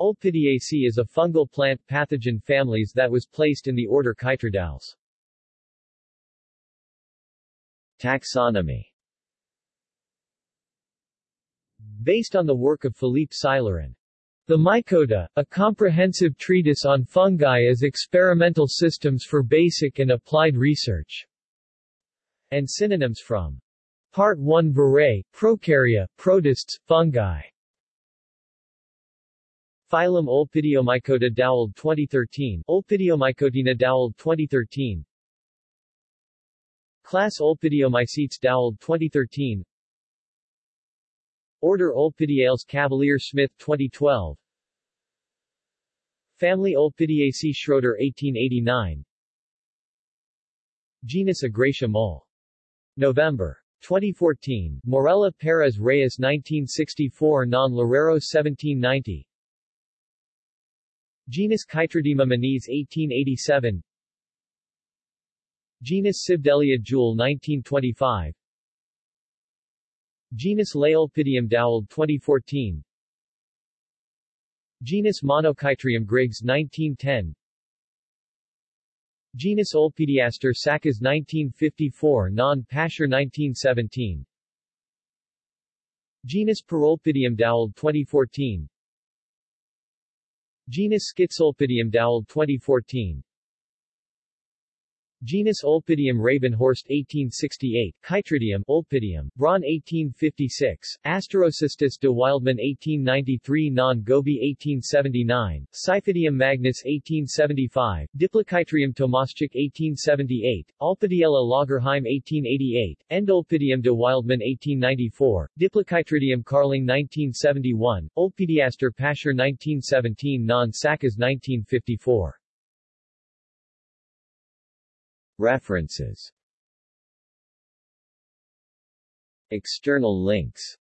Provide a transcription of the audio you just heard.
Olpidiaceae is a fungal plant pathogen families that was placed in the order Chytridiales. Taxonomy Based on the work of Philippe Seilerin. The Mycota, a comprehensive treatise on fungi as experimental systems for basic and applied research. And synonyms from Part 1 Virae, Prokarya, Protists, Fungi. Phylum Olpidiomycota Doweld 2013 Olpidiomycotina Doweld 2013 Class Olpidiomycetes Doweld 2013 Order Olpidiales Cavalier Smith 2012 Family Olpidiaceae Schroeder 1889 Genus Agracia Mol. November 2014, Morella Perez Reyes 1964 Non Loureiro 1790 Genus Chytridium Menes 1887 Genus Cibdelia Juel 1925 Genus Laolpidium Doweld 2014 Genus Monochytrium Griggs 1910 Genus Olpidiaster Saccas 1954 Non-Pascher 1917 Genus Parolpidium Doweld 2014 Genus Schizolpidium Doweld 2014 Genus Olpidium Rabenhorst 1868, Chytridium Olpidium, Braun 1856, Asterocystis de Wildeman 1893 Non Gobi 1879, Cyphidium magnus 1875, Diplochytrium Tomaschek 1878, Olpidiella Lagerheim 1888, Endolpidium de Wildeman 1894, Diplochytridium Karling 1971, Olpidiaster Pascher 1917 Non Saccas 1954 References. External links